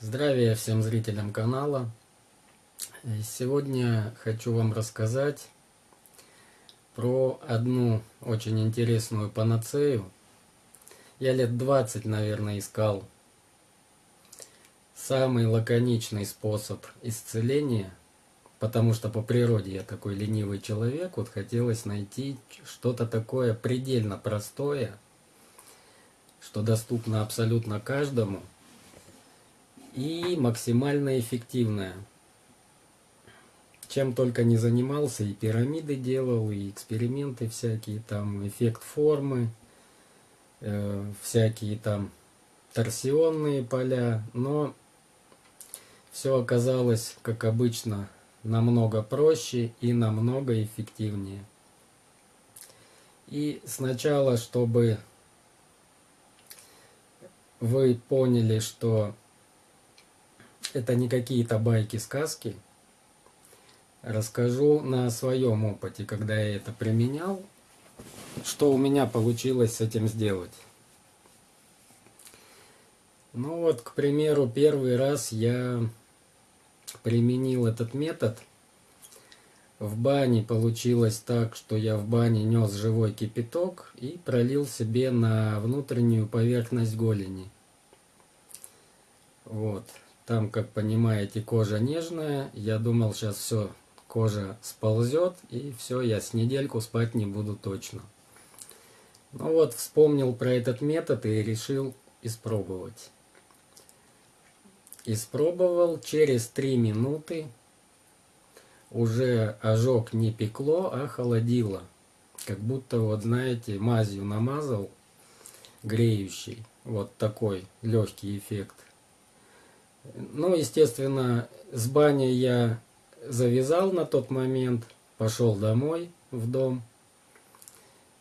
Здравия всем зрителям канала. Сегодня хочу вам рассказать про одну очень интересную панацею. Я лет 20, наверное, искал самый лаконичный способ исцеления, потому что по природе я такой ленивый человек, вот хотелось найти что-то такое предельно простое, что доступно абсолютно каждому – и максимально эффективная. Чем только не занимался, и пирамиды делал, и эксперименты всякие, там эффект формы, э, всякие там торсионные поля, но все оказалось, как обычно, намного проще и намного эффективнее. И сначала, чтобы вы поняли, что это не какие-то байки-сказки. Расскажу на своем опыте, когда я это применял, что у меня получилось с этим сделать. Ну вот, к примеру, первый раз я применил этот метод. В бане получилось так, что я в бане нес живой кипяток и пролил себе на внутреннюю поверхность голени. Вот. Там, как понимаете, кожа нежная. Я думал, сейчас все, кожа сползет, и все, я с недельку спать не буду точно. Ну вот, вспомнил про этот метод и решил испробовать. Испробовал через 3 минуты. Уже ожог не пекло, а холодило. Как будто, вот знаете, мазью намазал, греющий. Вот такой легкий эффект. Ну, естественно, с бани я завязал на тот момент, пошел домой, в дом.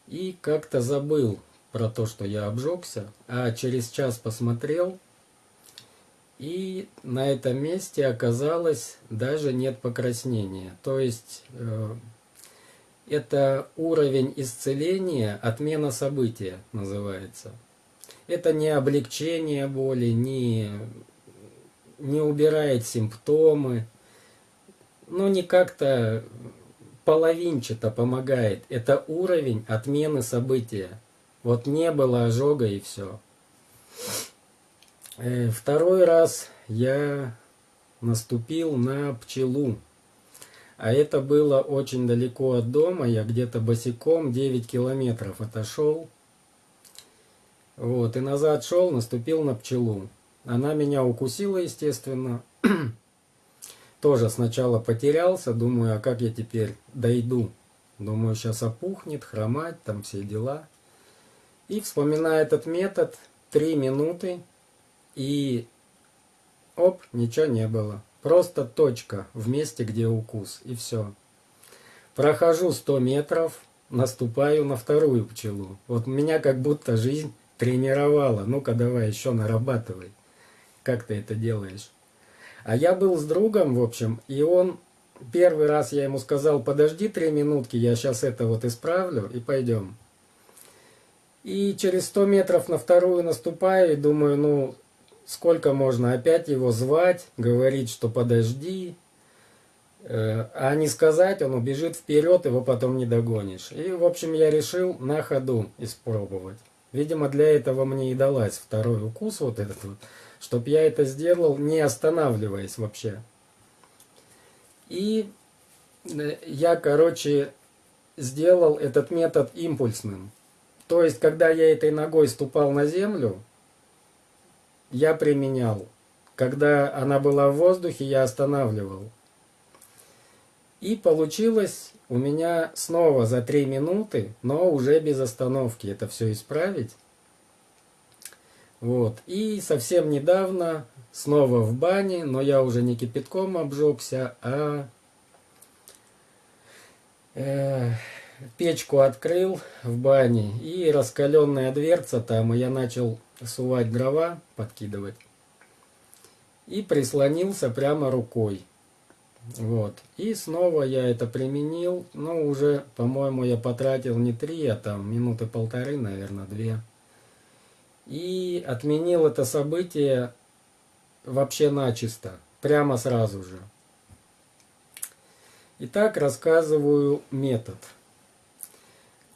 И как-то забыл про то, что я обжегся, а через час посмотрел, и на этом месте оказалось даже нет покраснения. То есть э, это уровень исцеления, отмена события называется. Это не облегчение боли, не не убирает симптомы, ну не как-то половинчато помогает. Это уровень отмены события. Вот не было ожога и все. Э, второй раз я наступил на пчелу. А это было очень далеко от дома. Я где-то босиком 9 километров отошел. Вот, и назад шел, наступил на пчелу. Она меня укусила, естественно. Тоже сначала потерялся, думаю, а как я теперь дойду? Думаю, сейчас опухнет, хромать, там все дела. И вспоминая этот метод, три минуты, и оп, ничего не было. Просто точка в месте, где укус, и все. Прохожу 100 метров, наступаю на вторую пчелу. Вот меня как будто жизнь тренировала. Ну-ка давай еще нарабатывай как ты это делаешь. А я был с другом, в общем, и он, первый раз я ему сказал, подожди три минутки, я сейчас это вот исправлю и пойдем. И через 100 метров на вторую наступаю и думаю, ну, сколько можно опять его звать, говорить, что подожди, э, а не сказать, он убежит вперед, его потом не догонишь. И, в общем, я решил на ходу испробовать. Видимо, для этого мне и далась второй укус вот этот вот чтобы я это сделал, не останавливаясь вообще. И э, я, короче, сделал этот метод импульсным. То есть, когда я этой ногой ступал на землю, я применял. Когда она была в воздухе, я останавливал. И получилось у меня снова за 3 минуты, но уже без остановки это все исправить. Вот. И совсем недавно снова в бане, но я уже не кипятком обжегся, а э, печку открыл в бане и раскаленная дверца там, и я начал сувать дрова, подкидывать. И прислонился прямо рукой. Вот. И снова я это применил. Но уже, по-моему, я потратил не три, а там минуты полторы, наверное, две и отменил это событие вообще начисто, прямо сразу же. Итак, рассказываю метод.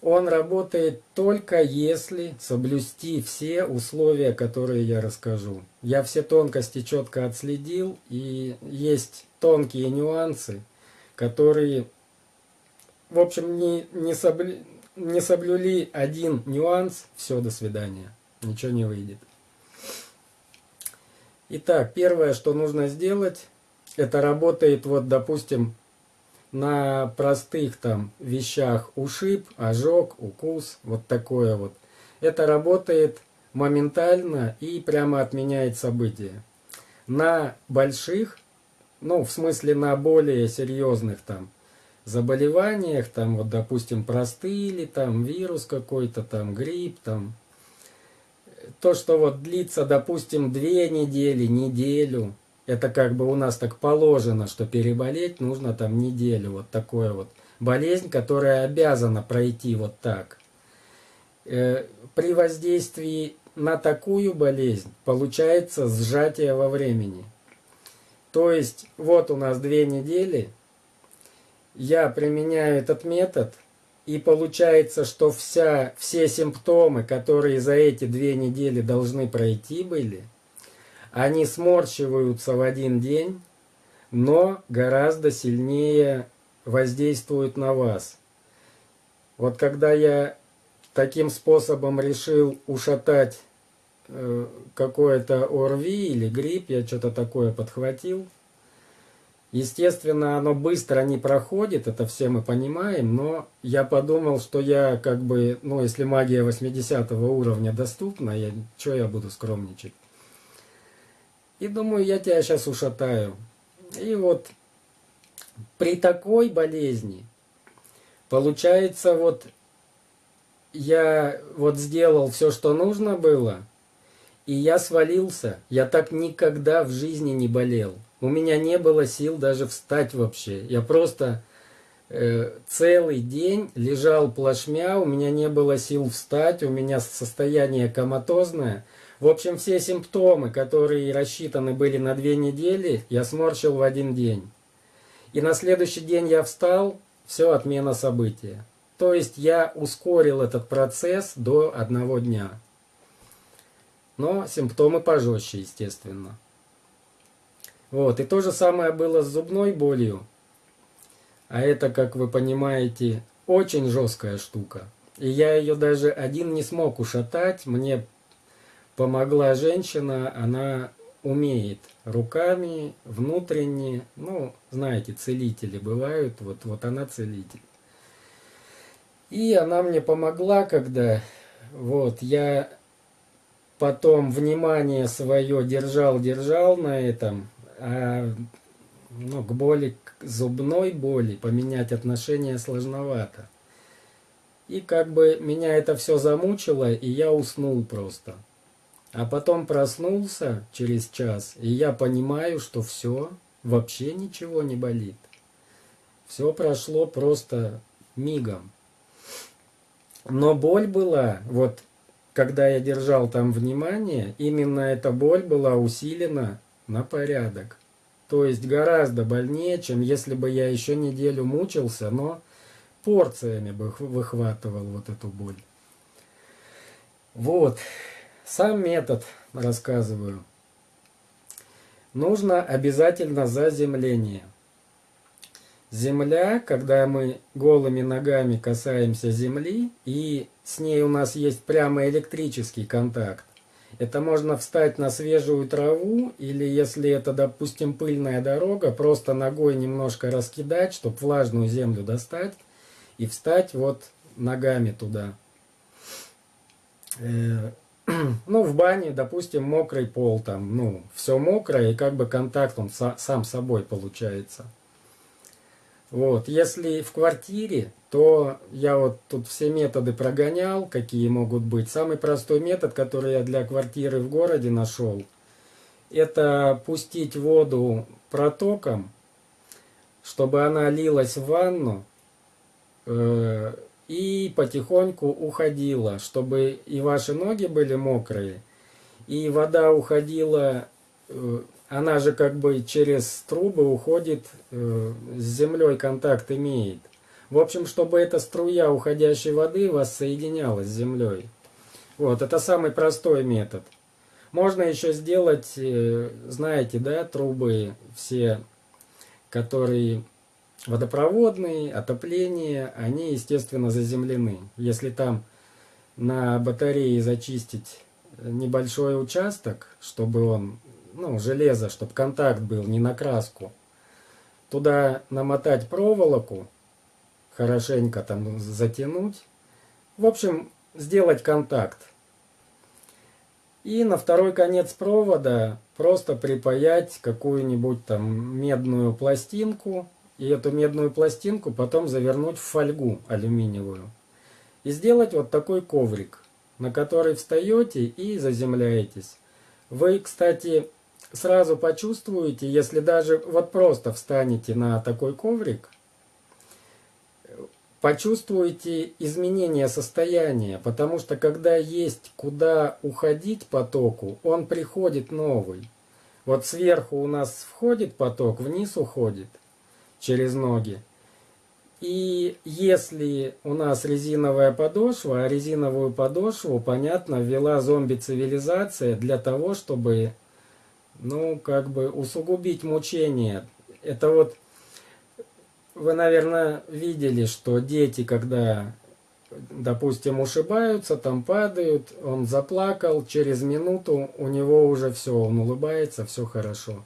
Он работает только если соблюсти все условия, которые я расскажу. Я все тонкости четко отследил, и есть тонкие нюансы, которые, в общем, не, не, соблю, не соблюли один нюанс, все, до свидания, ничего не выйдет. Итак, первое, что нужно сделать, это работает, вот, допустим, на простых там вещах ушиб, ожог, укус, вот такое вот. Это работает моментально и прямо отменяет события. На больших, ну в смысле на более серьезных там заболеваниях, там вот допустим простыли, там вирус какой-то, там грипп, там то, что вот длится, допустим, две недели, неделю, это как бы у нас так положено, что переболеть нужно там неделю. Вот такое вот. Болезнь, которая обязана пройти вот так. Э, при воздействии на такую болезнь получается сжатие во времени. То есть вот у нас две недели, я применяю этот метод, и получается, что вся, все симптомы, которые за эти две недели должны пройти были – они сморщиваются в один день, но гораздо сильнее воздействуют на вас. Вот когда я таким способом решил ушатать э, какое-то ОРВИ или грипп, я что-то такое подхватил, Естественно, оно быстро не проходит, это все мы понимаем, но я подумал, что я как бы, ну, если магия 80 уровня доступна, я, что я буду скромничать? И думаю, я тебя сейчас ушатаю. И вот при такой болезни, получается, вот я вот сделал все, что нужно было, и я свалился. Я так никогда в жизни не болел. У меня не было сил даже встать вообще. Я просто э, целый день лежал плашмя, у меня не было сил встать, у меня состояние коматозное – в общем, все симптомы, которые рассчитаны были на две недели, я сморщил в один день. И на следующий день я встал, все, отмена события. То есть я ускорил этот процесс до одного дня. Но симптомы пожестче, естественно. Вот, и то же самое было с зубной болью. А это, как вы понимаете, очень жесткая штука. И я ее даже один не смог ушатать. Мне помогла женщина, она умеет руками, внутренне, ну, знаете, целители бывают, вот, вот она целитель. И она мне помогла, когда вот я потом внимание свое держал-держал на этом, ну, к боли, к зубной боли поменять отношение сложновато. И как бы меня это все замучило, и я уснул просто. А потом проснулся через час, и я понимаю, что все, вообще ничего не болит. Все прошло просто мигом. Но боль была, вот когда я держал там внимание, именно эта боль была усилена на порядок. То есть гораздо больнее, чем если бы я еще неделю мучился, но порциями бы выхватывал вот эту боль. Вот. Сам метод рассказываю. Нужно обязательно заземление. Земля, когда мы голыми ногами касаемся земли, и с ней у нас есть прямо электрический контакт. Это можно встать на свежую траву, или если это, допустим, пыльная дорога, просто ногой немножко раскидать, чтобы влажную землю достать, и встать вот ногами туда. Э, ну, в бане, допустим, мокрый пол, там, ну, все мокрое, и как бы контакт он са сам собой получается. Вот, если в квартире, то я вот тут все методы прогонял, какие могут быть. Самый простой метод, который я для квартиры в городе нашел, это пустить воду протоком, чтобы она лилась в ванну, э и потихоньку уходила, чтобы и ваши ноги были мокрые, и вода уходила э, она же как бы через трубы уходит, э, с землей контакт имеет. В общем, чтобы эта струя уходящей воды воссоединялась с землей. Вот, это самый простой метод. Можно еще сделать, э, знаете, да, трубы все, которые водопроводные, отопление, они, естественно, заземлены. Если там на батарее зачистить небольшой участок, чтобы он, ну, железо, чтобы контакт был, не на краску, туда намотать проволоку, хорошенько там затянуть, в общем, сделать контакт. И на второй конец провода просто припаять какую-нибудь там медную пластинку. И эту медную пластинку потом завернуть в фольгу алюминиевую. И сделать вот такой коврик, на который встаете и заземляетесь. Вы, кстати, сразу почувствуете, если даже вот просто встанете на такой коврик – почувствуете изменение состояния, потому что когда есть куда уходить потоку, он приходит новый. Вот сверху у нас входит поток, вниз уходит через ноги. И если у нас резиновая подошва, а резиновую подошву, понятно, ввела зомби-цивилизация для того, чтобы, ну, как бы усугубить мучение. Это вот вы, наверное, видели, что дети, когда, допустим, ушибаются, там падают, он заплакал, через минуту у него уже все, он улыбается, все хорошо.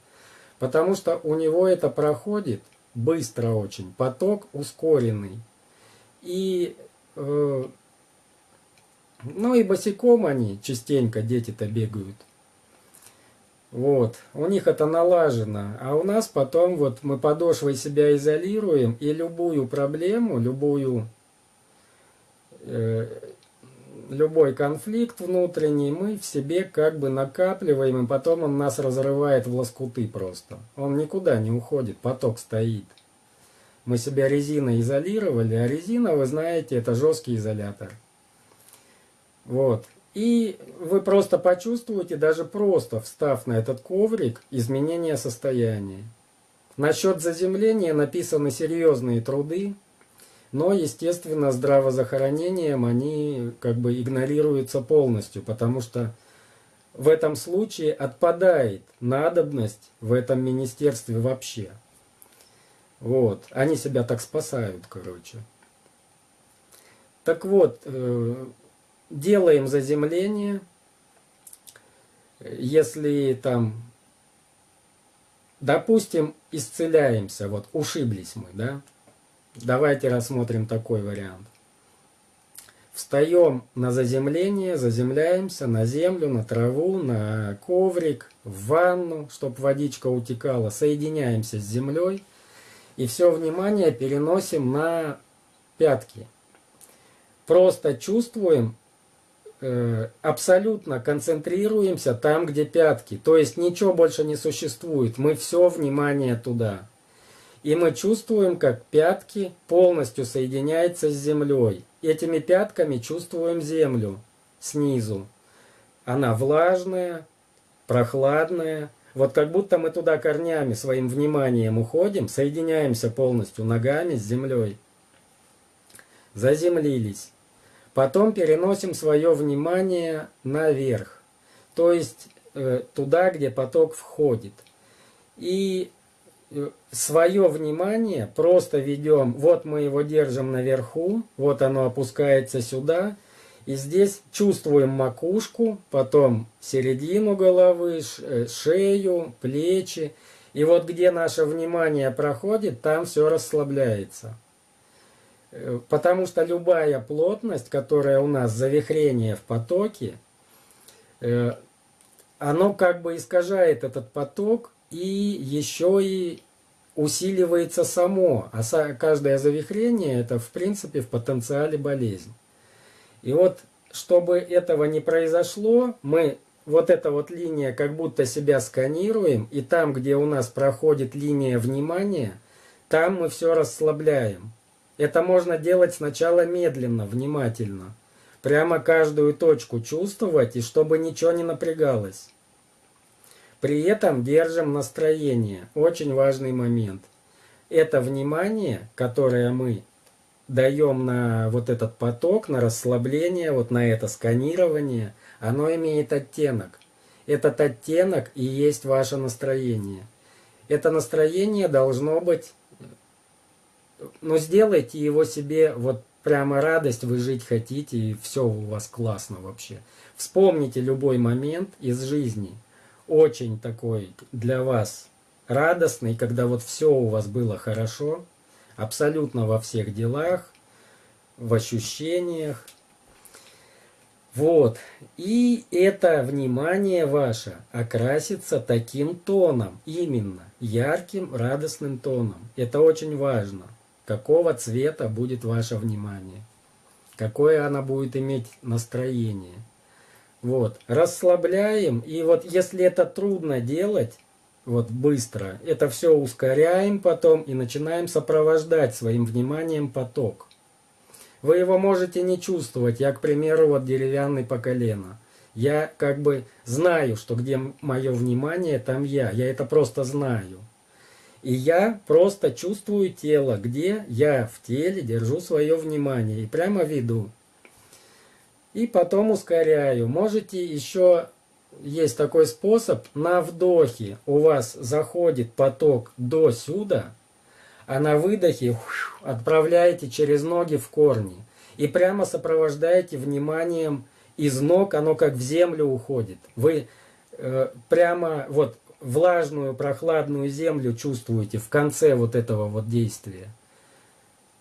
Потому что у него это проходит быстро очень, поток ускоренный. И, э, ну и босиком они частенько, дети-то бегают. Вот, у них это налажено, а у нас потом вот мы подошвой себя изолируем, и любую проблему, любую, э, любой конфликт внутренний мы в себе как бы накапливаем, и потом он нас разрывает в лоскуты просто. Он никуда не уходит, поток стоит. Мы себя резиной изолировали, а резина, вы знаете, это жесткий изолятор. Вот. И вы просто почувствуете, даже просто встав на этот коврик, изменение состояния. Насчет заземления написаны серьезные труды, но, естественно, здравозахоронением они как бы игнорируются полностью, потому что в этом случае отпадает надобность в этом министерстве вообще. Вот, они себя так спасают, короче. Так вот, э, делаем заземление. Если там, допустим, исцеляемся, вот ушиблись мы, да? Давайте рассмотрим такой вариант. Встаем на заземление, заземляемся на землю, на траву, на коврик, в ванну, чтобы водичка утекала. Соединяемся с землей и все внимание переносим на пятки. Просто чувствуем абсолютно концентрируемся там, где пятки. То есть ничего больше не существует. Мы все внимание туда. И мы чувствуем, как пятки полностью соединяются с землей. Этими пятками чувствуем землю снизу. Она влажная, прохладная. Вот как будто мы туда корнями своим вниманием уходим, соединяемся полностью ногами с землей. Заземлились. Потом переносим свое внимание наверх, то есть э, туда, где поток входит. И э, свое внимание просто ведем, вот мы его держим наверху, вот оно опускается сюда, и здесь чувствуем макушку, потом середину головы, э, шею, плечи. И вот где наше внимание проходит, там все расслабляется. Потому что любая плотность, которая у нас завихрение в потоке, э, оно как бы искажает этот поток и еще и усиливается само. А каждое завихрение это в принципе в потенциале болезнь. И вот чтобы этого не произошло, мы вот эта вот линия как будто себя сканируем, и там, где у нас проходит линия внимания, там мы все расслабляем. Это можно делать сначала медленно, внимательно. Прямо каждую точку чувствовать, и чтобы ничего не напрягалось. При этом держим настроение. Очень важный момент. Это внимание, которое мы даем на вот этот поток, на расслабление, вот на это сканирование, оно имеет оттенок. Этот оттенок и есть ваше настроение. Это настроение должно быть, ну сделайте его себе вот прямо радость, вы жить хотите, и все у вас классно вообще. Вспомните любой момент из жизни, очень такой для вас радостный, когда вот все у вас было хорошо, абсолютно во всех делах, в ощущениях. Вот. И это внимание ваше окрасится таким тоном, именно ярким, радостным тоном. Это очень важно какого цвета будет ваше внимание, какое оно будет иметь настроение. Вот, расслабляем, и вот если это трудно делать, вот быстро, это все ускоряем потом и начинаем сопровождать своим вниманием поток. Вы его можете не чувствовать, я, к примеру, вот деревянный по колено. Я как бы знаю, что где мое внимание, там я. Я это просто знаю. И я просто чувствую тело, где я в теле держу свое внимание и прямо веду. И потом ускоряю. Можете еще, есть такой способ, на вдохе у вас заходит поток до сюда, а на выдохе отправляете через ноги в корни. И прямо сопровождаете вниманием из ног, оно как в землю уходит. Вы э, прямо вот влажную, прохладную землю чувствуете в конце вот этого вот действия.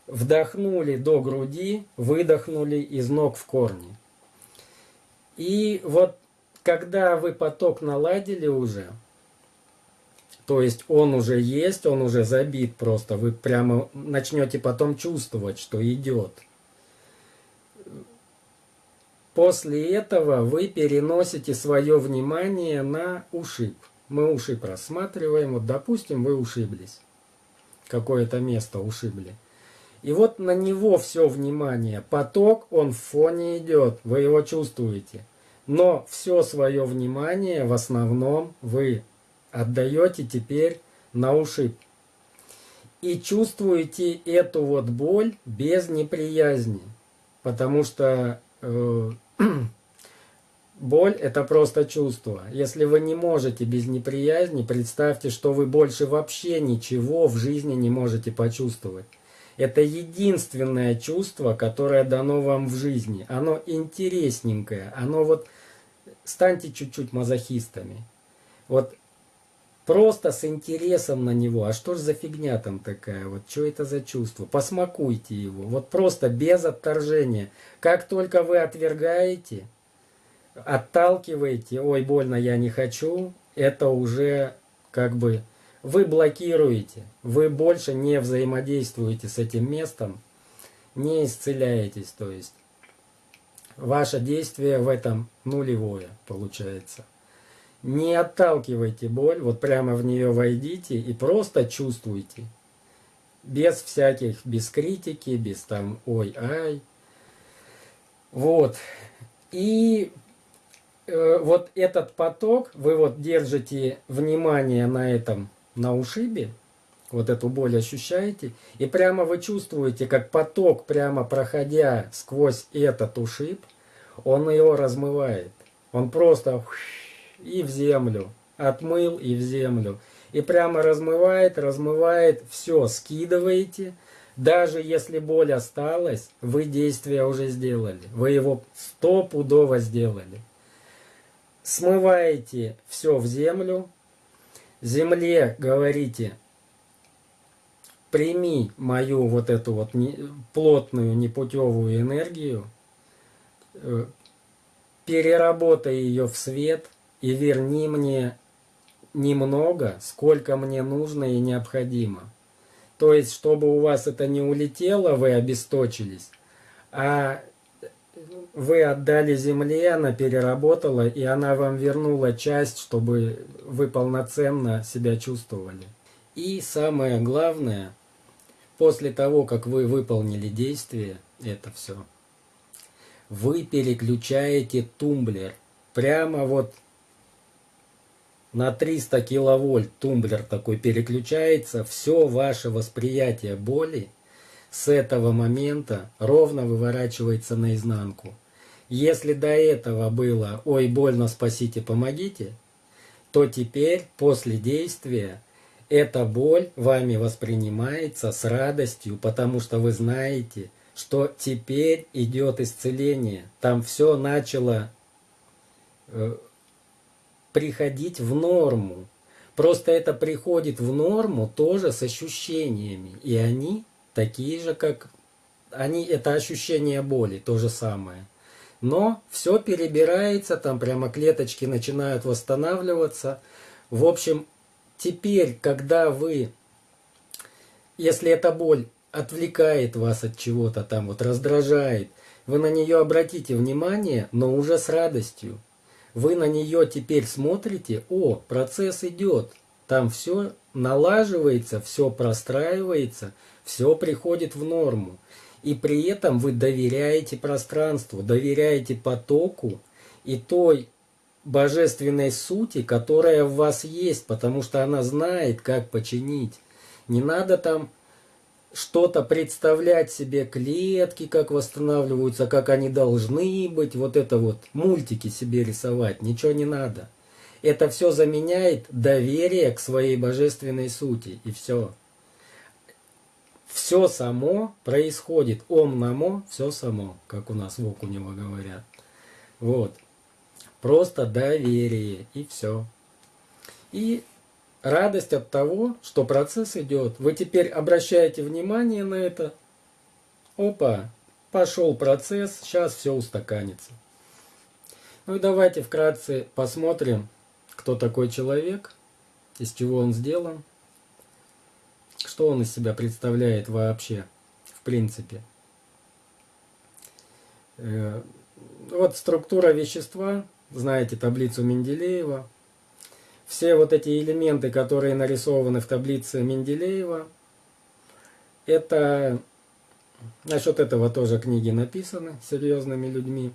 Вдохнули до груди, выдохнули из ног в корни. И вот когда вы поток наладили уже, то есть он уже есть, он уже забит просто, вы прямо начнете потом чувствовать, что идет. После этого вы переносите свое внимание на ушиб мы уши просматриваем, вот допустим вы ушиблись, какое-то место ушибли. И вот на него все внимание, поток, он в фоне идет, вы его чувствуете. Но все свое внимание в основном вы отдаете теперь на ушиб. И чувствуете эту вот боль без неприязни. Потому что э, Боль – это просто чувство. Если вы не можете без неприязни, представьте, что вы больше вообще ничего в жизни не можете почувствовать. Это единственное чувство, которое дано вам в жизни. Оно интересненькое. Оно вот... Станьте чуть-чуть мазохистами. Вот просто с интересом на него. А что ж за фигня там такая? Вот что это за чувство? Посмакуйте его. Вот просто без отторжения. Как только вы отвергаете отталкиваете, ой, больно, я не хочу, это уже как бы вы блокируете, вы больше не взаимодействуете с этим местом, не исцеляетесь, то есть ваше действие в этом нулевое получается. Не отталкивайте боль, вот прямо в нее войдите и просто чувствуйте. Без всяких, без критики, без там ой-ай. Вот. И Э, вот этот поток, вы вот держите внимание на этом, на ушибе, вот эту боль ощущаете, и прямо вы чувствуете, как поток, прямо проходя сквозь этот ушиб, он его размывает. Он просто и в землю, отмыл и в землю. И прямо размывает, размывает, все, скидываете. Даже если боль осталась, вы действие уже сделали. Вы его стопудово сделали смываете все в землю, земле говорите, прими мою вот эту вот плотную непутевую энергию, э, переработай ее в свет и верни мне немного, сколько мне нужно и необходимо. То есть, чтобы у вас это не улетело, вы обесточились, а вы отдали земле, она переработала, и она вам вернула часть, чтобы вы полноценно себя чувствовали. И самое главное, после того, как вы выполнили действие, это все, вы переключаете тумблер прямо вот на 300 киловольт тумблер такой переключается, все ваше восприятие боли с этого момента ровно выворачивается наизнанку. Если до этого было «Ой, больно, спасите, помогите», то теперь, после действия, эта боль вами воспринимается с радостью, потому что вы знаете, что теперь идет исцеление. Там все начало э, приходить в норму. Просто это приходит в норму тоже с ощущениями. И они такие же, как... Они, это ощущение боли, то же самое. Но все перебирается, там прямо клеточки начинают восстанавливаться. В общем, теперь, когда вы, если эта боль отвлекает вас от чего-то там, вот раздражает, вы на нее обратите внимание, но уже с радостью. Вы на нее теперь смотрите, о, процесс идет, там все налаживается, все простраивается, все приходит в норму. И при этом вы доверяете пространству, доверяете потоку и той божественной сути, которая в вас есть, потому что она знает, как починить. Не надо там что-то представлять себе, клетки, как восстанавливаются, как они должны быть, вот это вот, мультики себе рисовать, ничего не надо. Это все заменяет доверие к своей божественной сути, и все. Все само происходит, ом намо, все само, как у нас в Окунево говорят. Вот. Просто доверие, и все. И радость от того, что процесс идет. Вы теперь обращаете внимание на это. Опа, пошел процесс, сейчас все устаканится. Ну и давайте вкратце посмотрим, кто такой человек, из чего он сделан, что он из себя представляет вообще, в принципе. Э, вот структура вещества, знаете таблицу Менделеева, все вот эти элементы, которые нарисованы в таблице Менделеева, это насчет этого тоже книги написаны серьезными людьми.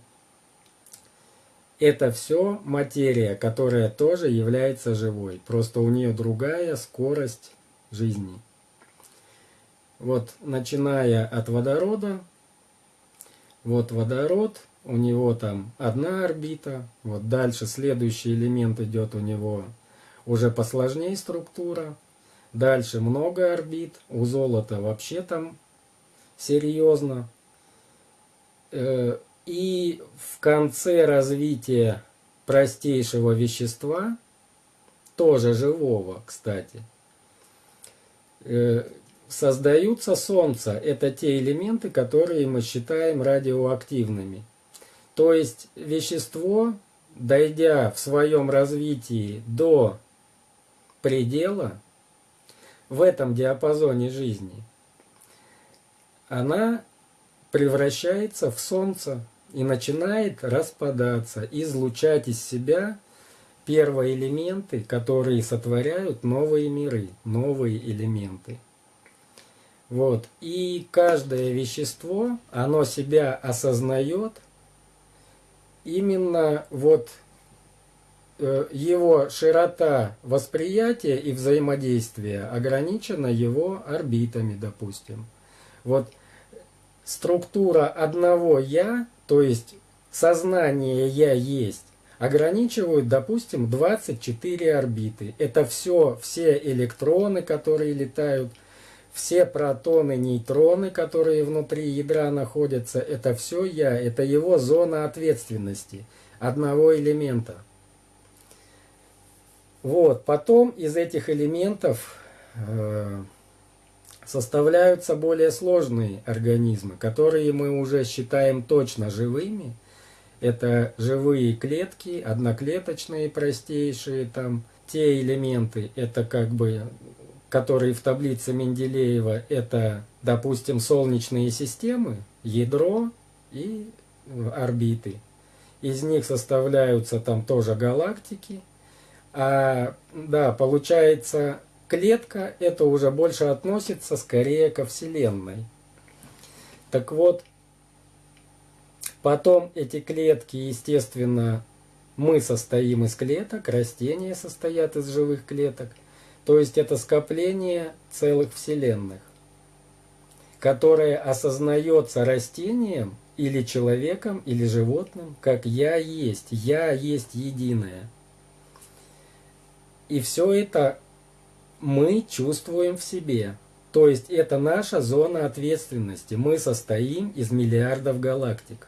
Это все материя, которая тоже является живой. Просто у нее другая скорость жизни. Вот начиная от водорода, вот водород, у него там одна орбита, вот дальше следующий элемент идет у него уже посложнее структура. Дальше много орбит. У золота вообще там серьезно. И в конце развития простейшего вещества, тоже живого, кстати, э, создаются Солнца. Это те элементы, которые мы считаем радиоактивными. То есть вещество, дойдя в своем развитии до предела в этом диапазоне жизни, она превращается в солнце и начинает распадаться, излучать из себя первые элементы, которые сотворяют новые миры, новые элементы. Вот. И каждое вещество, оно себя осознает именно вот Э, его широта восприятия и взаимодействия ограничена его орбитами, допустим. Вот структура одного «я», то есть сознание «я есть», ограничивают, допустим, 24 орбиты. Это все, все электроны, которые летают, все протоны, нейтроны, которые внутри ядра находятся, это все «я», это его зона ответственности одного элемента – вот, потом из этих элементов э, составляются более сложные организмы, которые мы уже считаем точно живыми. Это живые клетки, одноклеточные, простейшие, там те элементы, это как бы, которые в таблице Менделеева, это, допустим, солнечные системы, ядро и орбиты. Из них составляются там тоже галактики, а, да, получается, клетка это уже больше относится скорее ко Вселенной. Так вот, потом эти клетки, естественно, мы состоим из клеток, растения состоят из живых клеток. То есть это скопление целых вселенных, которое осознается растением или человеком, или животным, как «я есть», «я есть единое». И все это мы чувствуем в себе. То есть это наша зона ответственности. Мы состоим из миллиардов галактик.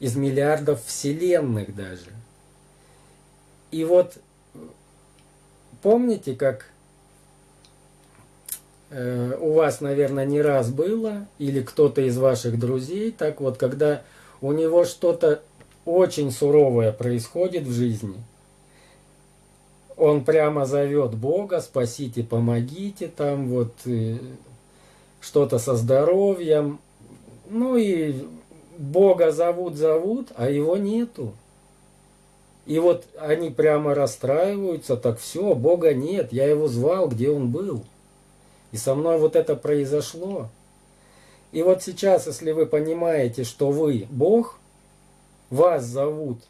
Из миллиардов вселенных даже. И вот помните, как э, у вас, наверное, не раз было, или кто-то из ваших друзей, так вот, когда у него что-то очень суровое происходит в жизни – он прямо зовет Бога, спасите, помогите, там вот э, что-то со здоровьем. Ну и Бога зовут, зовут, а его нету. И вот они прямо расстраиваются, так все, Бога нет, я его звал, где он был. И со мной вот это произошло. И вот сейчас, если вы понимаете, что вы Бог, вас зовут,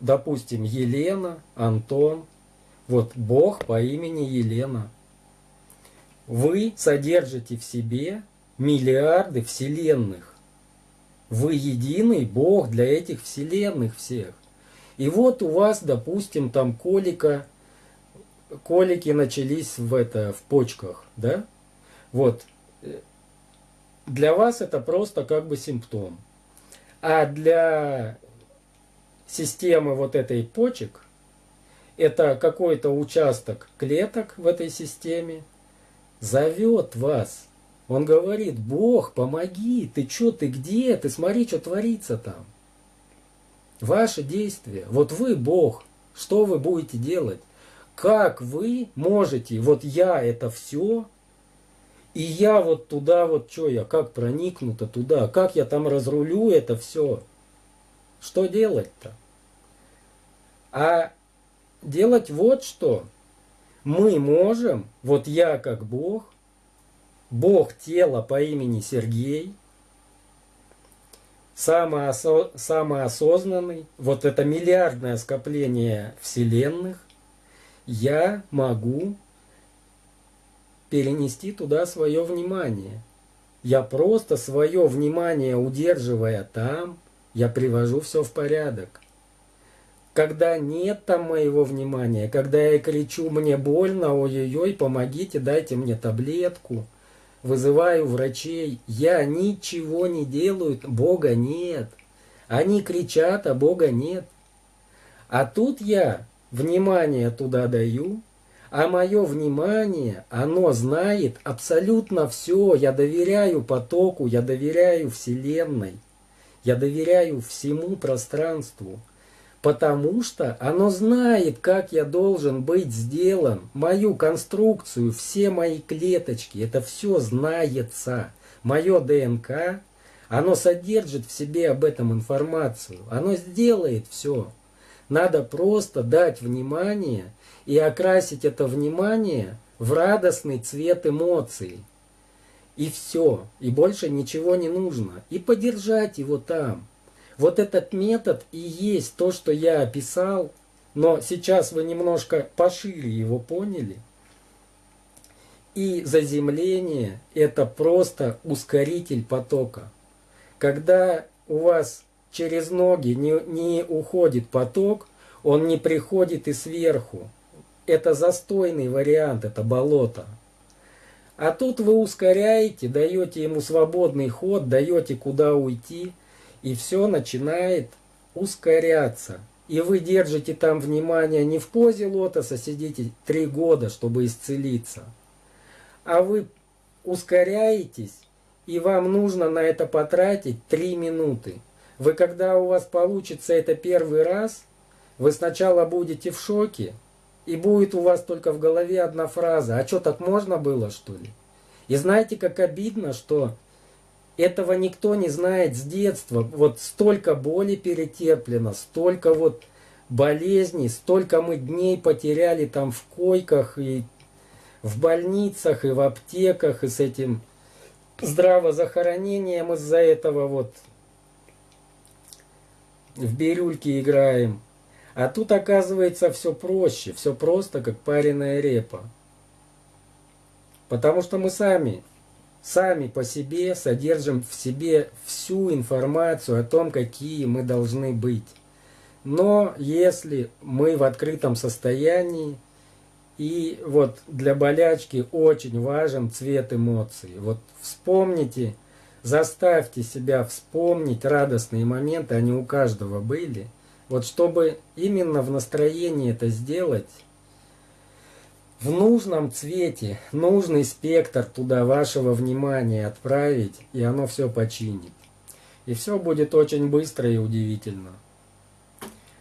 допустим, Елена, Антон, вот Бог по имени Елена. Вы содержите в себе миллиарды вселенных. Вы единый Бог для этих вселенных всех. И вот у вас, допустим, там колика, колики начались в, это, в почках, да? Вот. Для вас это просто как бы симптом. А для системы вот этой почек – это какой-то участок клеток в этой системе, зовет вас. Он говорит, Бог, помоги, ты что, ты где, ты смотри, что творится там. Ваши действия, вот вы Бог, что вы будете делать? Как вы можете, вот я это все, и я вот туда, вот что я, как проникнуто туда, как я там разрулю это все. Что делать-то? А делать вот что. Мы можем, вот я как Бог, Бог тела по имени Сергей, самоосо самоосознанный, вот это миллиардное скопление вселенных, я могу перенести туда свое внимание. Я просто свое внимание удерживая там, я привожу все в порядок когда нет там моего внимания, когда я кричу «мне больно, ой-ой-ой, помогите, дайте мне таблетку», вызываю врачей, я ничего не делаю, Бога нет. Они кричат, а Бога нет. А тут я внимание туда даю, а мое внимание, оно знает абсолютно все. Я доверяю потоку, я доверяю Вселенной, я доверяю всему пространству. Потому что оно знает, как я должен быть сделан, мою конструкцию, все мои клеточки, это все знается. Мое ДНК, оно содержит в себе об этом информацию, оно сделает все. Надо просто дать внимание и окрасить это внимание в радостный цвет эмоций. И все, и больше ничего не нужно. И подержать его там. Вот этот метод и есть то, что я описал, но сейчас вы немножко пошире его поняли. И заземление – это просто ускоритель потока. Когда у вас через ноги не, не уходит поток, он не приходит и сверху. Это застойный вариант, это болото. А тут вы ускоряете, даете ему свободный ход, даете куда уйти – и все начинает ускоряться. И вы держите там внимание не в позе лотоса, сидите три года, чтобы исцелиться, а вы ускоряетесь, и вам нужно на это потратить три минуты. Вы, когда у вас получится это первый раз, вы сначала будете в шоке, и будет у вас только в голове одна фраза, а что, так можно было, что ли? И знаете, как обидно, что этого никто не знает с детства. Вот столько боли перетерплено, столько вот болезней, столько мы дней потеряли там в койках и в больницах, и в аптеках, и с этим здравозахоронением из-за этого вот в бирюльки играем. А тут оказывается все проще, все просто, как пареная репа. Потому что мы сами, сами по себе содержим в себе всю информацию о том, какие мы должны быть. Но если мы в открытом состоянии, и вот для болячки очень важен цвет эмоций. Вот вспомните, заставьте себя вспомнить радостные моменты, они у каждого были. Вот чтобы именно в настроении это сделать, в нужном цвете, нужный спектр туда вашего внимания отправить, и оно все починит. И все будет очень быстро и удивительно.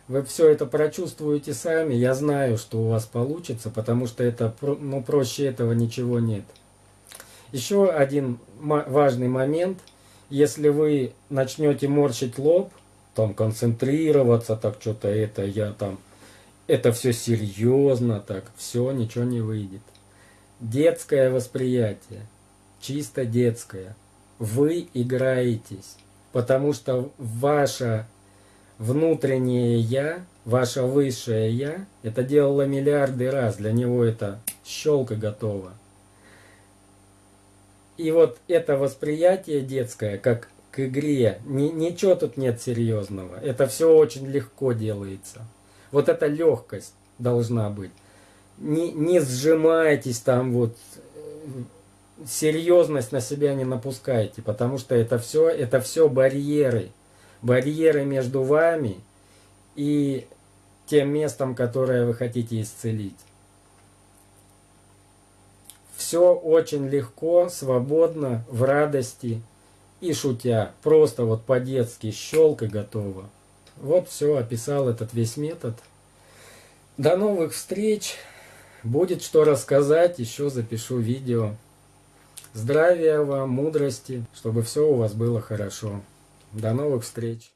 Вы все это прочувствуете сами. Я знаю, что у вас получится, потому что это, ну, проще этого ничего нет. Еще один важный момент. Если вы начнете морщить лоб, там концентрироваться, так что-то это, я там, это все серьезно, так, все, ничего не выйдет. Детское восприятие, чисто детское. Вы играетесь, потому что ваша внутреннее «я», ваше высшее «я», это делало миллиарды раз, для него это щелка готова. И вот это восприятие детское, как к игре, ни, ничего тут нет серьезного, это все очень легко делается. Вот эта легкость должна быть. Не, не сжимайтесь там вот, серьезность на себя не напускайте, потому что это все, это все барьеры барьеры между вами и тем местом, которое вы хотите исцелить. Все очень легко, свободно, в радости и шутя. Просто вот по-детски щелк и готово. Вот все, описал этот весь метод. До новых встреч. Будет что рассказать, еще запишу видео. Здравия вам, мудрости, чтобы все у вас было хорошо. До новых встреч!